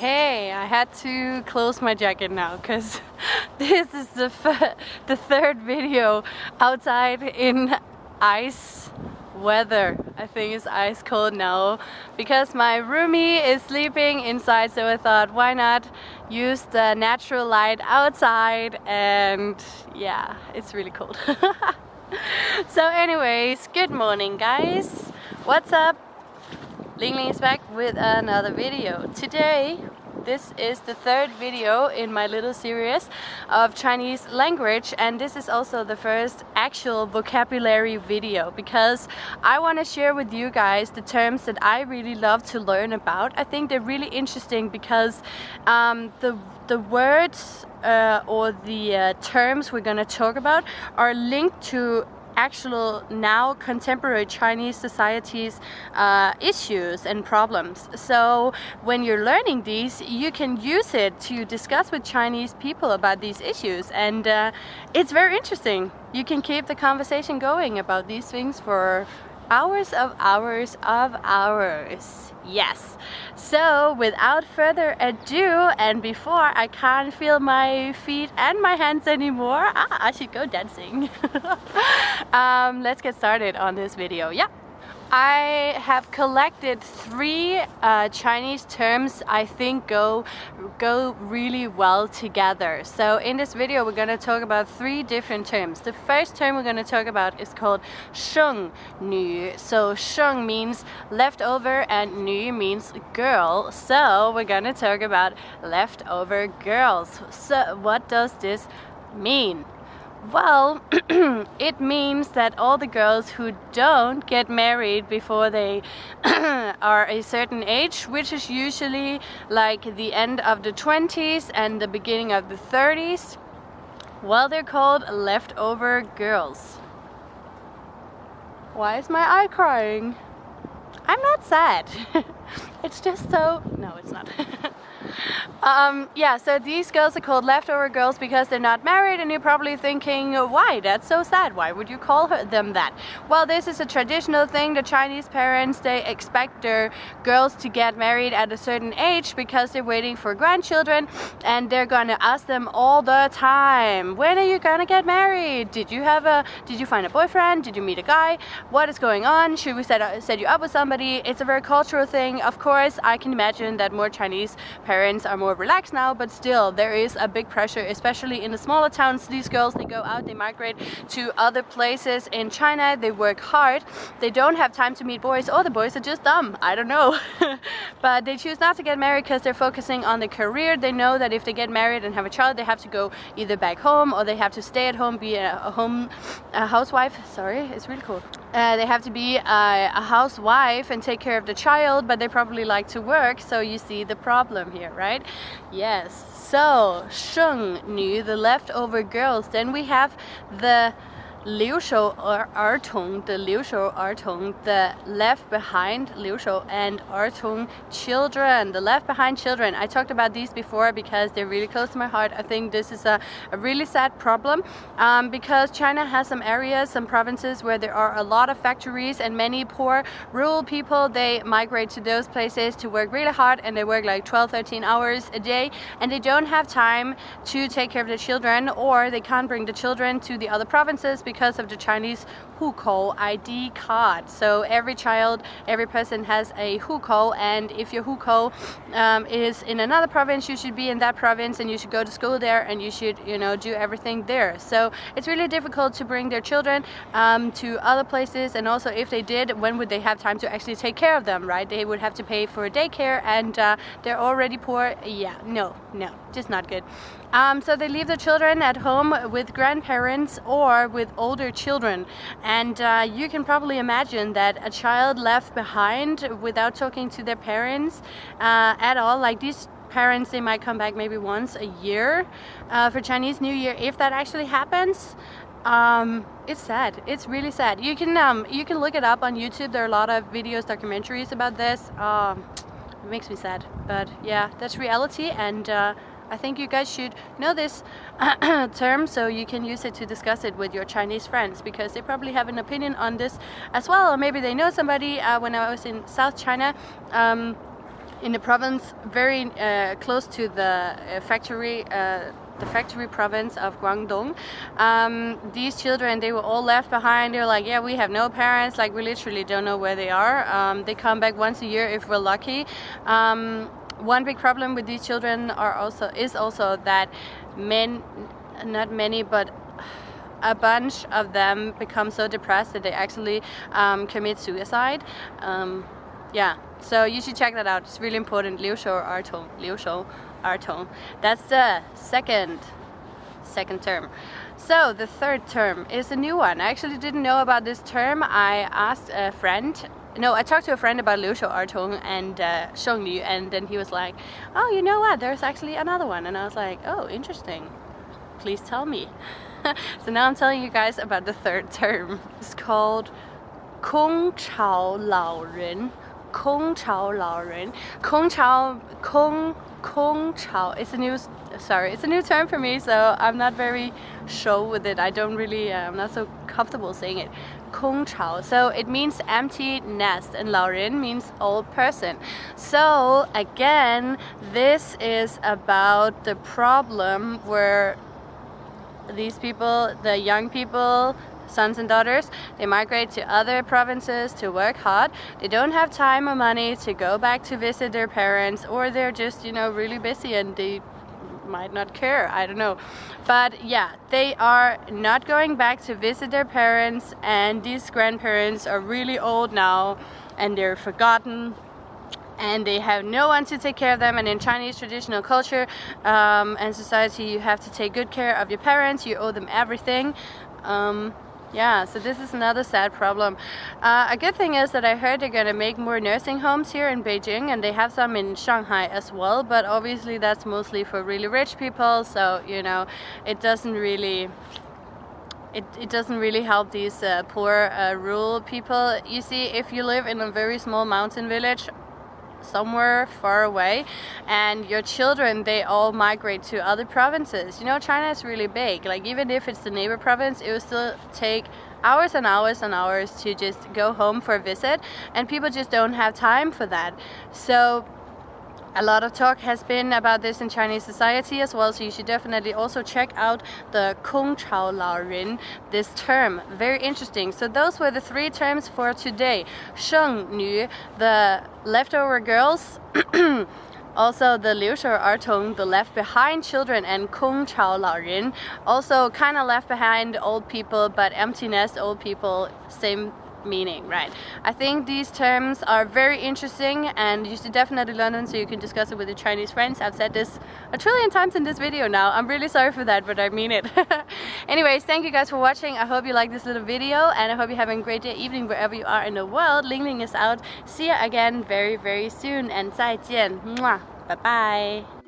Okay, I had to close my jacket now because this is the, the third video outside in ice weather. I think it's ice cold now because my roomie is sleeping inside so I thought why not use the natural light outside and yeah, it's really cold. so anyways, good morning guys. What's up? Ling Ling is back with another video. Today this is the third video in my little series of Chinese language and this is also the first actual vocabulary video because I want to share with you guys the terms that I really love to learn about. I think they're really interesting because um, the the words uh, or the uh, terms we're going to talk about are linked to actual now contemporary Chinese society's uh, issues and problems. So when you're learning these, you can use it to discuss with Chinese people about these issues and uh, it's very interesting. You can keep the conversation going about these things for hours of hours of hours. Yes. So without further ado and before I can't feel my feet and my hands anymore, ah, I should go dancing. um, let's get started on this video. Yeah. I have collected three uh, Chinese terms I think go go really well together. So in this video we're going to talk about three different terms. The first term we're going to talk about is called sheng nu. So sheng means leftover and nu means girl. So we're going to talk about leftover girls. So what does this mean? Well, it means that all the girls who don't get married before they are a certain age, which is usually like the end of the 20s and the beginning of the 30s, well, they're called leftover girls. Why is my eye crying? I'm not sad. it's just so... No, it's not. Um, yeah, so these girls are called leftover girls because they're not married and you're probably thinking, why? That's so sad. Why would you call her, them that? Well, this is a traditional thing. The Chinese parents, they expect their girls to get married at a certain age because they're waiting for grandchildren and they're gonna ask them all the time, when are you gonna get married? Did you have a, did you find a boyfriend? Did you meet a guy? What is going on? Should we set, set you up with somebody? It's a very cultural thing. Of course, I can imagine that more Chinese parents are more relaxed now, but still there is a big pressure, especially in the smaller towns. These girls, they go out, they migrate to other places in China, they work hard, they don't have time to meet boys, or the boys are just dumb, I don't know. but they choose not to get married because they're focusing on their career. They know that if they get married and have a child, they have to go either back home or they have to stay at home, be a, a home a housewife. Sorry, it's really cool. Uh, they have to be a, a, housewife and take care of the child, but they probably like to work, so you see the problem here, right? Yes, so Sheng Nu, the leftover girls. Then we have the Liu Shou Shou Ertong, the left behind Liu Shou and Ertong children, the left behind children. I talked about these before because they're really close to my heart. I think this is a, a really sad problem um, because China has some areas, some provinces where there are a lot of factories and many poor rural people, they migrate to those places to work really hard and they work like 12, 13 hours a day and they don't have time to take care of the children or they can't bring the children to the other provinces because of the Chinese hukou ID card. So every child, every person has a hukou and if your hukou um, is in another province, you should be in that province and you should go to school there and you should, you know, do everything there. So it's really difficult to bring their children um, to other places and also if they did, when would they have time to actually take care of them, right? They would have to pay for daycare and uh, they're already poor. Yeah, no, no, just not good. Um, so they leave the children at home with grandparents or with older children. Uh, you can probably imagine that a child left behind without talking to their parents uh, at all, like these parents, they might come back maybe once a year uh, for Chinese New Year. If that actually happens, um, it's sad. It's really sad. You can um, you can look it up on YouTube. There are a lot of videos, documentaries about this. Um, it makes me sad, but yeah, that's reality and uh, I think you guys should know this term so you can use it to discuss it with your Chinese friends because they probably have an opinion on this as well or maybe they know somebody uh, when I was in South China um, in the province very uh, close to the uh, factory uh, the factory province of Guangdong. Um, these children, they were all left behind. They're like, yeah, we have no parents. Like, we literally don't know where they are. Um, they come back once a year if we're lucky. Um, one big problem with these children are also is also that men, not many, but a bunch of them become so depressed that they actually um, commit suicide. Um, yeah, so you should check that out. It's really important. Liu Shou Ertong. Liu Shou Ertong. That's the second second term. So the third term is a new one. I actually didn't know about this term. I asked a friend no, I talked to a friend about Liu Shou Ertong and uh, Sheng Liu and then he was like, oh, you know what, there's actually another one. And I was like, oh, interesting. Please tell me. so now I'm telling you guys about the third term. It's called Kong Chao Lao Ren. Kong Chao Lao Ren. Kong Chao, Kong, Kong Chao. It's a new, sorry, it's a new term for me, so I'm not very sure with it. I don't really, uh, I'm not so comfortable saying it. Kong Chao. So it means empty nest and Lao Ren means old person. So again, this is about the problem where these people, the young people, sons and daughters. They migrate to other provinces to work hard. They don't have time or money to go back to visit their parents or they're just, you know, really busy and they might not care, I don't know. But yeah, they are not going back to visit their parents and these grandparents are really old now and they're forgotten and they have no one to take care of them and in Chinese traditional culture um, and society you have to take good care of your parents you owe them everything um, yeah, so this is another sad problem. Uh, a good thing is that I heard they're gonna make more nursing homes here in Beijing and they have some in Shanghai as well, but obviously that's mostly for really rich people, so you know, it doesn't really it, it doesn't really help these uh, poor uh, rural people. You see, if you live in a very small mountain village, somewhere far away and your children they all migrate to other provinces. You know China is really big. Like even if it's the neighbor province it will still take hours and hours and hours to just go home for a visit and people just don't have time for that. So a lot of talk has been about this in Chinese society as well, so you should definitely also check out the Kong Chao Lao Ren, this term. Very interesting. So those were the three terms for today. Sheng Nu, the leftover girls, also the Liu Shou Ertong, the left behind children, and Kong Chao Lao Ren, also kind of left behind old people, but empty nest old people, same meaning, right? I think these terms are very interesting and you should definitely learn them so you can discuss it with your Chinese friends. I've said this a trillion times in this video now. I'm really sorry for that, but I mean it. Anyways, thank you guys for watching. I hope you like this little video and I hope you're having a great day, evening, wherever you are in the world. Ling Ling is out. See you again very, very soon and 再见. Bye bye.